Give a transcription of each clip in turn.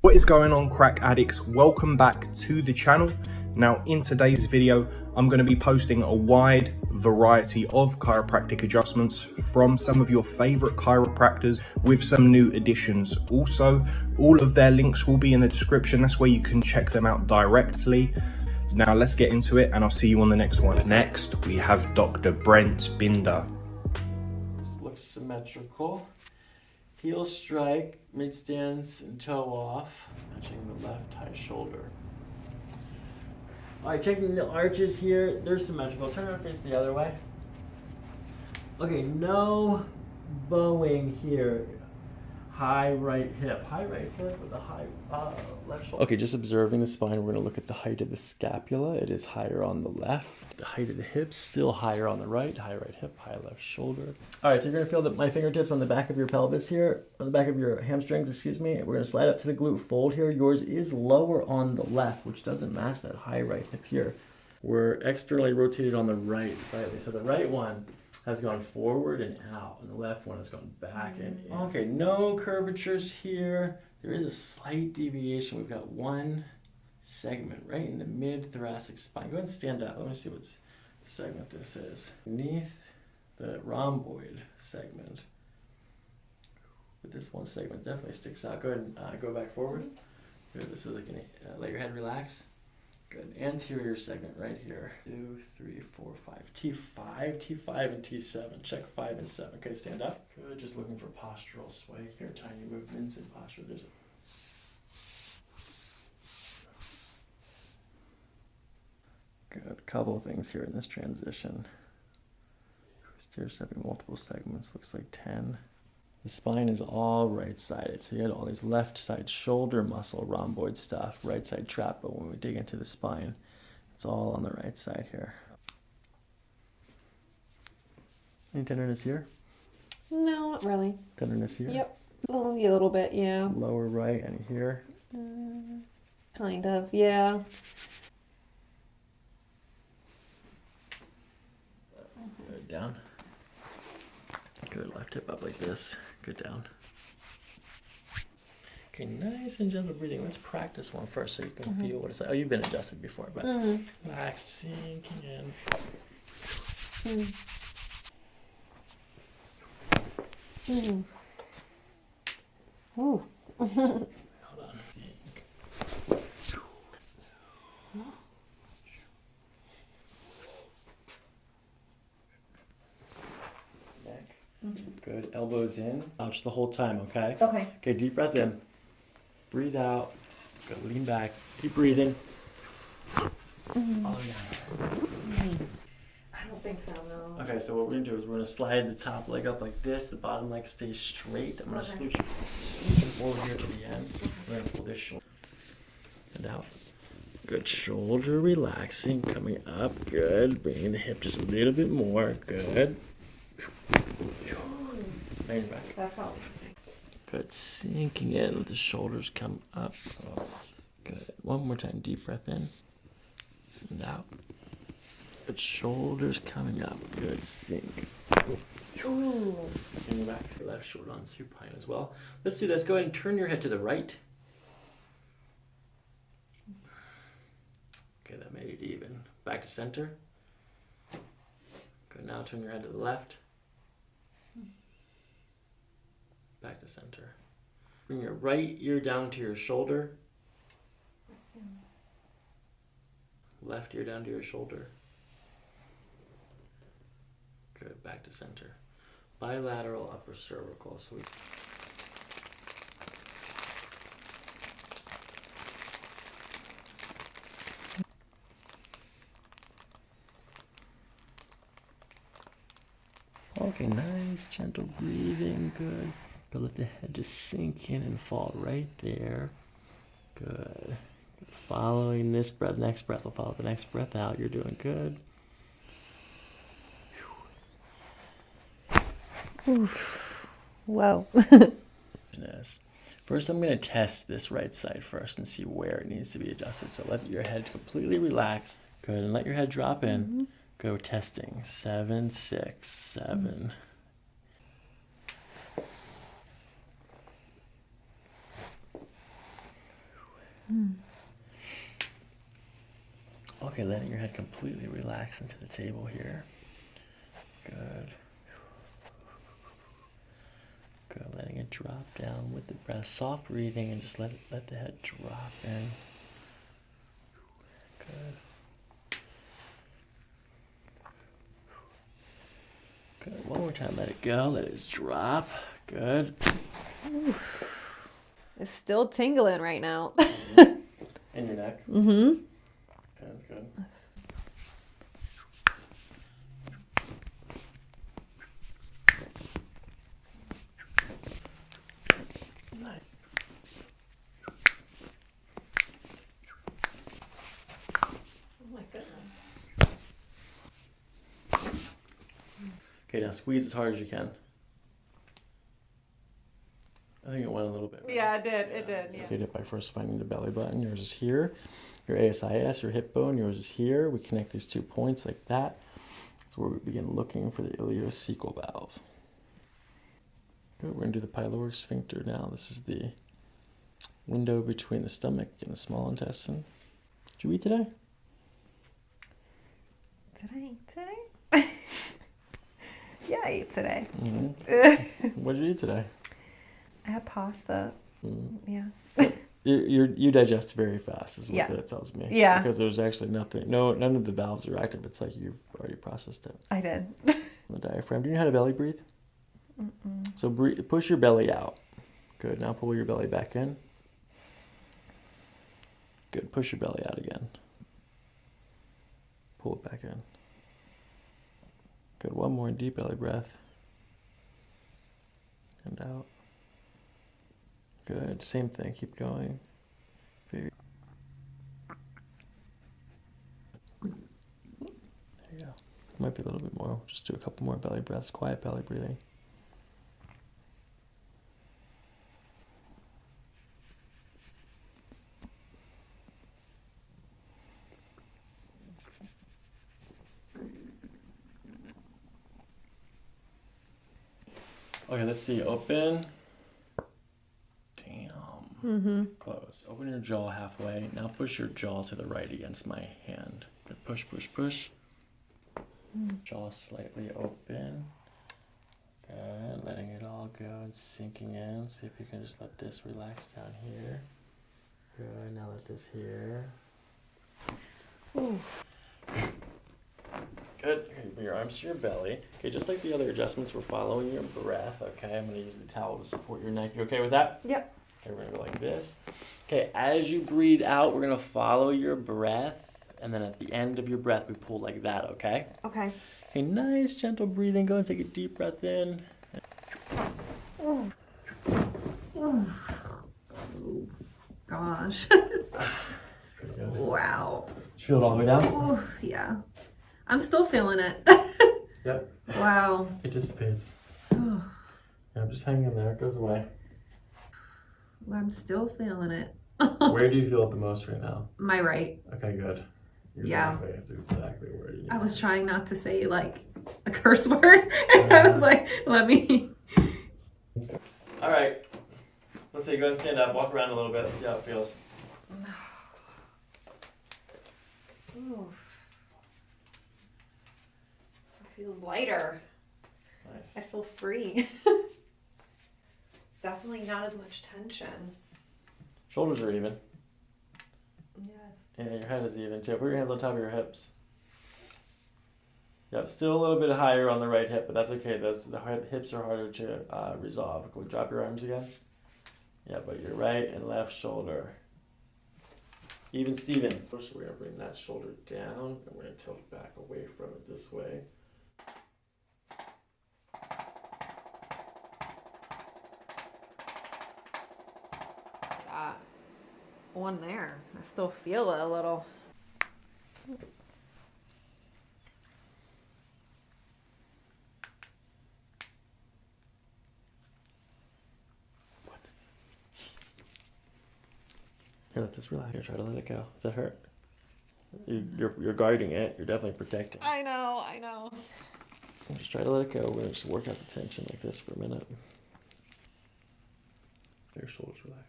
What is going on crack addicts? Welcome back to the channel. Now in today's video, I'm going to be posting a wide variety of chiropractic adjustments from some of your favorite chiropractors with some new additions. Also, all of their links will be in the description. That's where you can check them out directly. Now let's get into it and I'll see you on the next one. Next, we have Dr. Brent Binder. looks symmetrical. Heel strike, mid stance, and toe off, matching the left high shoulder. All right, checking the arches here. They're symmetrical. Turn our face the other way. Okay, no bowing here high right hip, high right hip with a high uh, left shoulder. Okay, just observing the spine, we're gonna look at the height of the scapula. It is higher on the left. The height of the hips, still higher on the right. High right hip, high left shoulder. All right, so you're gonna feel that my fingertips on the back of your pelvis here, on the back of your hamstrings, excuse me. We're gonna slide up to the glute fold here. Yours is lower on the left, which doesn't match that high right hip here. We're externally rotated on the right slightly. So the right one has gone forward and out, and the left one has gone back and in. Okay, no curvatures here. There is a slight deviation. We've got one segment right in the mid-thoracic spine. Go ahead and stand up. Let me see what segment this is. Beneath the rhomboid segment. But this one segment definitely sticks out. Go ahead and uh, go back forward. Good. This is like an, uh, let your head relax. Good. Anterior segment right here. Two, three, four, five. T5, T5, and T7. Check 5 and 7. Okay, stand up. Good. Just looking for postural sway here. Tiny movements in posture. There's a Good. Couple things here in this transition. Stairs having multiple segments. Looks like 10. The spine is all right sided. So you had all these left side shoulder muscle rhomboid stuff, right side trap, but when we dig into the spine, it's all on the right side here. Any tenderness here? No, not really. Tenderness here? Yep. Only a little bit, yeah. Lower right and here? Uh, kind of, yeah. Good, Good, left hip up like this. Good down. Okay, nice and gentle breathing. Let's practice one first so you can mm -hmm. feel what it's like. Oh, you've been adjusted before, but mm -hmm. relax, sinking in. Mm. Mm. Ooh. Hold on. Good. Elbows in. Ouch the whole time, okay? Okay. Okay, deep breath in. Breathe out. Good. Lean back. Keep breathing. Mm-hmm. Oh, yeah. I don't think so, no. Okay, so what we're gonna do is we're gonna slide the top leg up like this, the bottom leg stays straight. I'm gonna okay. scooch, scooch you forward here to the end. We're gonna pull this shoulder and out. Good. Shoulder relaxing, coming up. Good. Bringing the hip just a little bit more. Good. Lean back. Good. Sinking in. Let the shoulders come up. Good. One more time. Deep breath in and out. Good. Shoulders coming up. Good. Sink. Ooh. And back. Left shoulder on supine as well. Let's do this. Go ahead and turn your head to the right. Okay, that made it even. Back to center. Good. Now turn your head to the left back to center. Bring your right ear down to your shoulder. Left ear down to your shoulder. Good, back to center. Bilateral upper cervical. We Okay, nice, gentle breathing, good. But let the head just sink in and fall right there. Good. Following this breath, next breath will follow the next breath out. You're doing good. Oof. Whoa. yes. First, I'm going to test this right side first and see where it needs to be adjusted. So let your head completely relax. Good. And let your head drop in. Mm-hmm. Go testing. Seven, six, seven. Mm-hmm. Okay, letting your head completely relax into the table here. Good. Good. Letting it drop down with the breath. Soft breathing and just let it, let the head drop in. Good. Good. One more time. Let it go. Let it drop. Good. It's still tingling right now. In your neck. mm-hmm. Okay, that's good. Nice. Oh my goodness. Okay, now squeeze as hard as you can. I think it went a little bit. right? Yeah, it did. It did. So Yeah. you did it by first finding the belly button. Yours is here. Your ASIS, your hip bone, yours is here. We connect these two points like that. That's where we begin looking for the ileocecal valve. Good. We're gonna do the pyloric sphincter now. This is the window between the stomach and the small intestine. Did you eat today? Did I eat today? yeah, I ate today. hmm What did you eat today? Had pasta. Mm. Yeah. You, you're, you digest very fast, is what Yeah. that tells me. Yeah. Because there's actually nothing, no, none of the valves are active. It's like you've already processed it. I did. The diaphragm. Do you know how to belly breathe? So breathe, push your belly out. Good. Now pull your belly back in. Good. Push your belly out again. Pull it back in. Good. One more deep belly breath. And out. Good. Same thing. Keep going. There you go. Might be a little bit more. Just do a couple more belly breaths. Quiet belly breathing. Okay, let's see. Open. Mm-hmm. Close. Open your jaw halfway. Now push your jaw to the right against my hand. Good. Push, push, push. Jaw slightly open. Good. Letting it all go and sinking in. See if you can just let this relax down here. Good. Now let this here. Ooh. Good. Bring your arms to your belly. Okay, just like the other adjustments, we're following your breath. Okay, I'm gonna use the towel to support your neck. You okay with that? Yep. Okay, we're gonna go like this. Okay, as you breathe out, we're gonna follow your breath, and then at the end of your breath, we pull like that. Okay. Okay. Okay, nice gentle breathing. Go and take a deep breath in. Oh. Oh. Gosh. Wow. You feel it all the way down? Oh, yeah. I'm still feeling it. Yep. wow. It dissipates. Oh, Yeah, just hang in there. It goes away. I'm still feeling it. Where do you feel it the most right now? My right. Okay, good. Yeah. Exactly. It's exactly where you. I was trying not to say like a curse word. I was like, let me. All right. Let's see. Go ahead and stand up. Walk around a little bit. See how it feels. Ooh. It feels lighter. Nice. I feel free. Definitely not as much tension. Shoulders are even. Yes. Yeah, your head is even too. Put your hands on top of your hips. Yep, still a little bit higher on the right hip, but that's okay. That's the hips are harder to uh, resolve. Go drop your arms again. Yeah, but your right and left shoulder. Even Steven. First, we're gonna bring that shoulder down, and we're gonna tilt back away from it this way. One there. I still feel it a little. What? Here, let this relax. Here, try to let it go. Does that hurt? You, you're you're guarding it. You're definitely protecting. I know, I know. Just try to let it go. We're gonna just work out the tension like this for a minute. Your shoulders relax.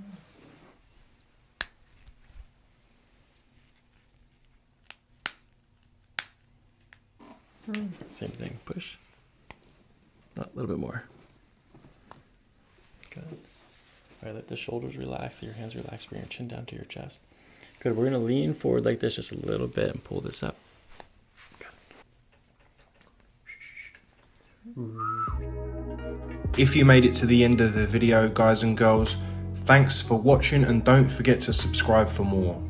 Mm. Same thing. Push. A little bit more. Good. All right, let the shoulders relax, your hands relax, bring your chin down to your chest. Good. We're gonna lean forward like this just a little bit and pull this up. If you made it to the end of the video, guys and girls, thanks for watching and don't forget to subscribe for more.